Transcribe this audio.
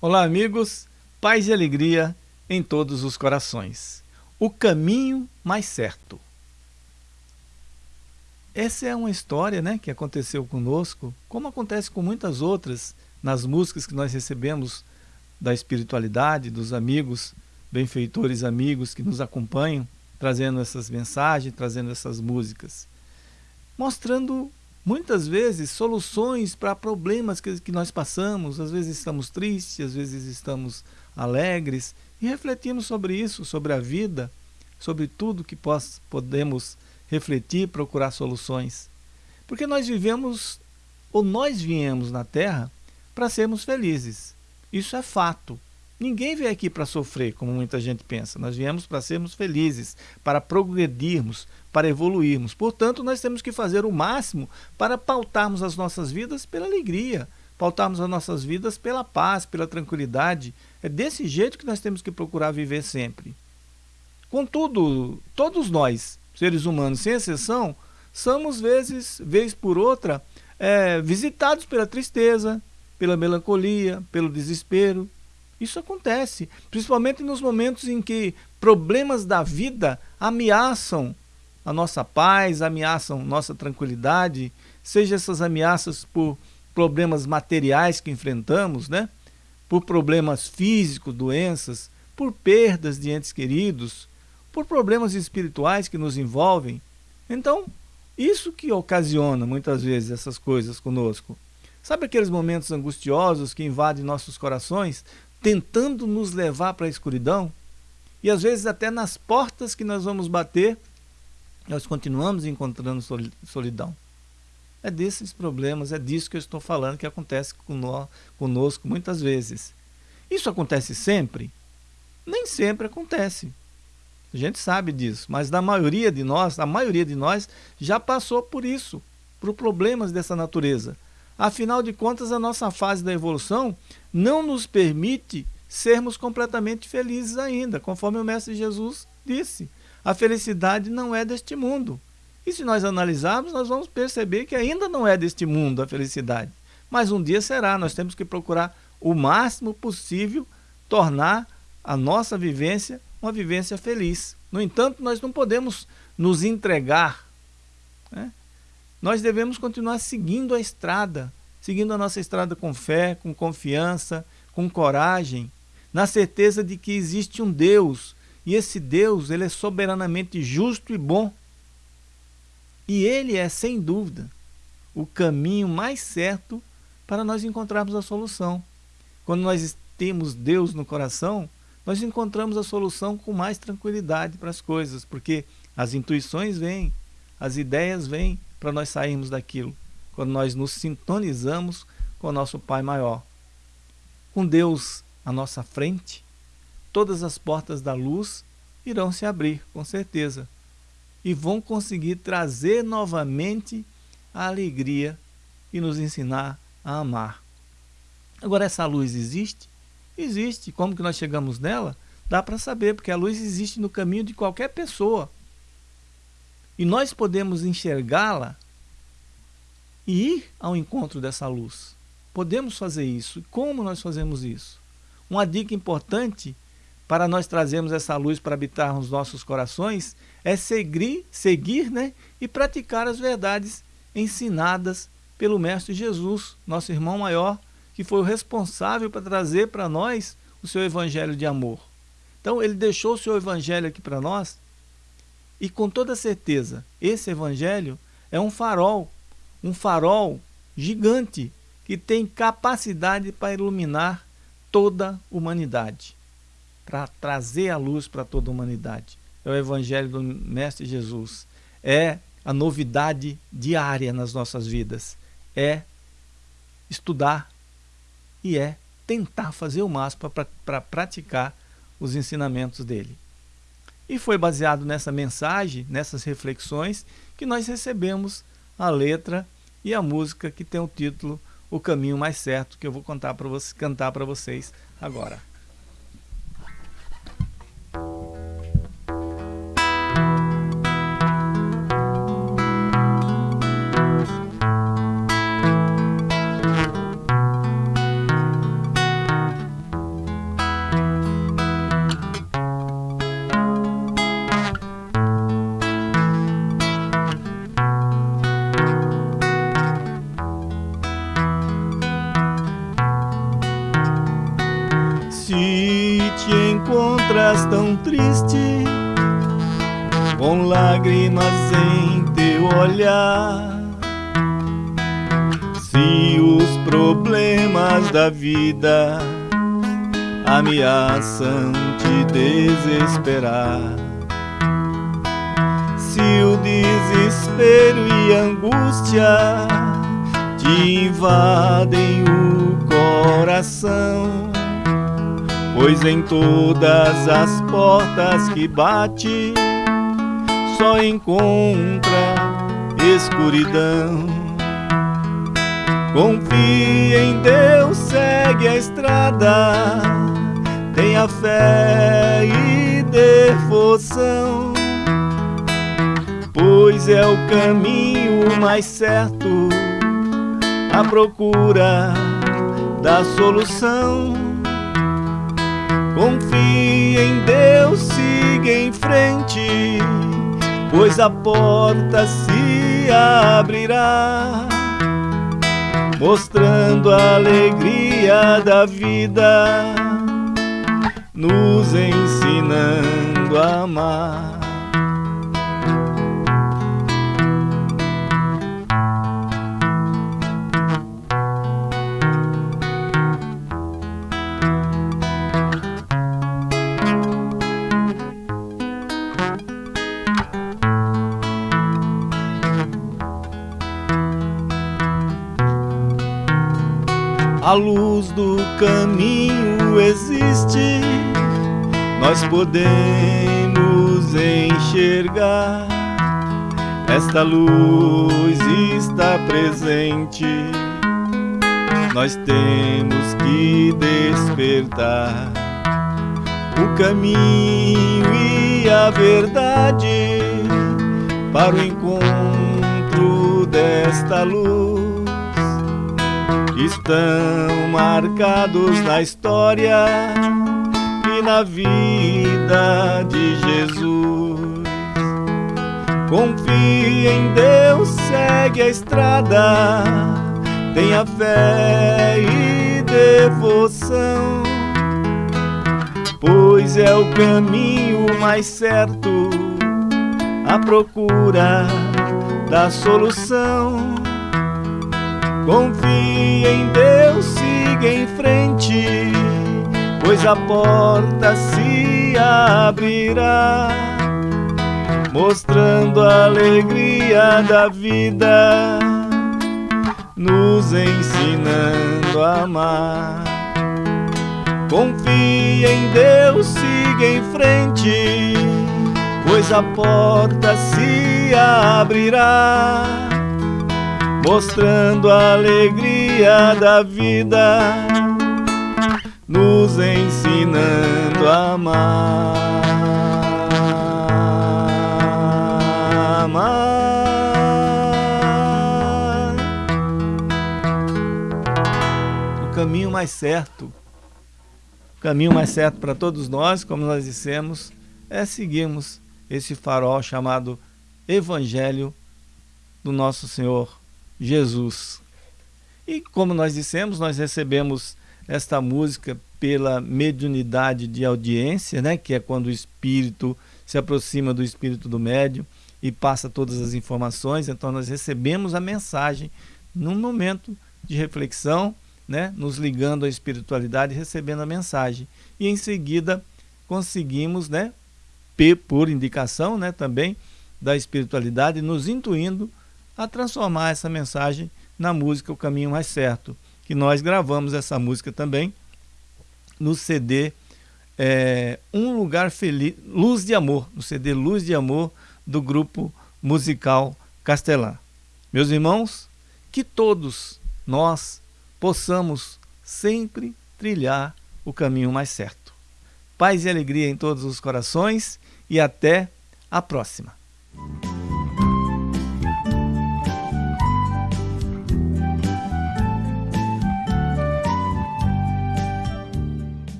Olá, amigos, paz e alegria em todos os corações. O caminho mais certo. Essa é uma história né, que aconteceu conosco, como acontece com muitas outras nas músicas que nós recebemos da espiritualidade, dos amigos, benfeitores amigos que nos acompanham, trazendo essas mensagens, trazendo essas músicas, mostrando muitas vezes soluções para problemas que, que nós passamos. Às vezes estamos tristes, às vezes estamos alegres e refletimos sobre isso, sobre a vida, sobre tudo que pos, podemos refletir, procurar soluções. Porque nós vivemos, ou nós viemos na Terra para sermos felizes. Isso é fato. Ninguém veio aqui para sofrer, como muita gente pensa. Nós viemos para sermos felizes, para progredirmos, para evoluirmos. Portanto, nós temos que fazer o máximo para pautarmos as nossas vidas pela alegria, pautarmos as nossas vidas pela paz, pela tranquilidade. É desse jeito que nós temos que procurar viver sempre. Contudo, todos nós, seres humanos, sem exceção, somos vezes, vez por outra, é, visitados pela tristeza, pela melancolia, pelo desespero, isso acontece, principalmente nos momentos em que problemas da vida ameaçam a nossa paz, ameaçam nossa tranquilidade, seja essas ameaças por problemas materiais que enfrentamos, né? por problemas físicos, doenças, por perdas de entes queridos, por problemas espirituais que nos envolvem. Então, isso que ocasiona muitas vezes essas coisas conosco. Sabe aqueles momentos angustiosos que invadem nossos corações, tentando nos levar para a escuridão, e às vezes até nas portas que nós vamos bater, nós continuamos encontrando solidão. É desses problemas, é disso que eu estou falando que acontece conosco muitas vezes. Isso acontece sempre? Nem sempre acontece. A gente sabe disso, mas da maioria de nós, a maioria de nós já passou por isso, por problemas dessa natureza. Afinal de contas, a nossa fase da evolução não nos permite sermos completamente felizes ainda, conforme o Mestre Jesus disse. A felicidade não é deste mundo. E se nós analisarmos, nós vamos perceber que ainda não é deste mundo a felicidade. Mas um dia será, nós temos que procurar o máximo possível tornar a nossa vivência uma vivência feliz. No entanto, nós não podemos nos entregar né, nós devemos continuar seguindo a estrada, seguindo a nossa estrada com fé, com confiança, com coragem, na certeza de que existe um Deus, e esse Deus ele é soberanamente justo e bom. E ele é, sem dúvida, o caminho mais certo para nós encontrarmos a solução. Quando nós temos Deus no coração, nós encontramos a solução com mais tranquilidade para as coisas, porque as intuições vêm, as ideias vêm, para nós sairmos daquilo, quando nós nos sintonizamos com o nosso Pai maior. Com Deus à nossa frente, todas as portas da luz irão se abrir, com certeza, e vão conseguir trazer novamente a alegria e nos ensinar a amar. Agora, essa luz existe? Existe. Como que nós chegamos nela? Dá para saber, porque a luz existe no caminho de qualquer pessoa. E nós podemos enxergá-la e ir ao encontro dessa luz. Podemos fazer isso. Como nós fazemos isso? Uma dica importante para nós trazermos essa luz para habitar nos nossos corações é seguir, seguir né, e praticar as verdades ensinadas pelo Mestre Jesus, nosso irmão maior, que foi o responsável para trazer para nós o seu evangelho de amor. Então, ele deixou o seu evangelho aqui para nós e com toda certeza, esse evangelho é um farol, um farol gigante que tem capacidade para iluminar toda a humanidade, para trazer a luz para toda a humanidade. É o evangelho do Mestre Jesus. É a novidade diária nas nossas vidas. É estudar e é tentar fazer o máximo para pra praticar os ensinamentos dele. E foi baseado nessa mensagem, nessas reflexões, que nós recebemos a letra e a música que tem o título O Caminho Mais Certo, que eu vou contar você, cantar para vocês agora. Se te encontras tão triste, com lágrimas em teu olhar, se os problemas da vida ameaçam te desesperar, se o desespero e angústia te invadem o coração Pois em todas as portas que bate Só encontra escuridão. Confie em Deus, segue a estrada Tenha fé e devoção. Pois é o caminho mais certo À procura da solução Confie em Deus, siga em frente, pois a porta se abrirá, mostrando a alegria da vida, nos ensinando A luz do caminho existe, nós podemos enxergar. Esta luz está presente, nós temos que despertar. O caminho e a verdade para o encontro desta luz estão marcados na história e na vida de Jesus. Confie em Deus, segue a estrada, tenha fé e devoção, pois é o caminho mais certo à procura da solução. Confie em Deus, siga em frente, pois a porta se abrirá, mostrando a alegria da vida, nos ensinando a amar. Confie em Deus, siga em frente, pois a porta se abrirá mostrando a alegria da vida, nos ensinando a amar. O caminho mais certo, o caminho mais certo para todos nós, como nós dissemos, é seguirmos esse farol chamado Evangelho do nosso Senhor Jesus. E como nós dissemos, nós recebemos esta música pela mediunidade de audiência, né, que é quando o espírito se aproxima do espírito do médium e passa todas as informações. Então nós recebemos a mensagem num momento de reflexão, né, nos ligando à espiritualidade, recebendo a mensagem. E em seguida conseguimos, né, por indicação, né, também da espiritualidade, nos intuindo a transformar essa mensagem na música O Caminho Mais Certo, que nós gravamos essa música também no CD é, Um Lugar Feliz, Luz de Amor, no CD Luz de Amor do grupo musical Castelã. Meus irmãos, que todos nós possamos sempre trilhar o caminho mais certo. Paz e alegria em todos os corações e até a próxima.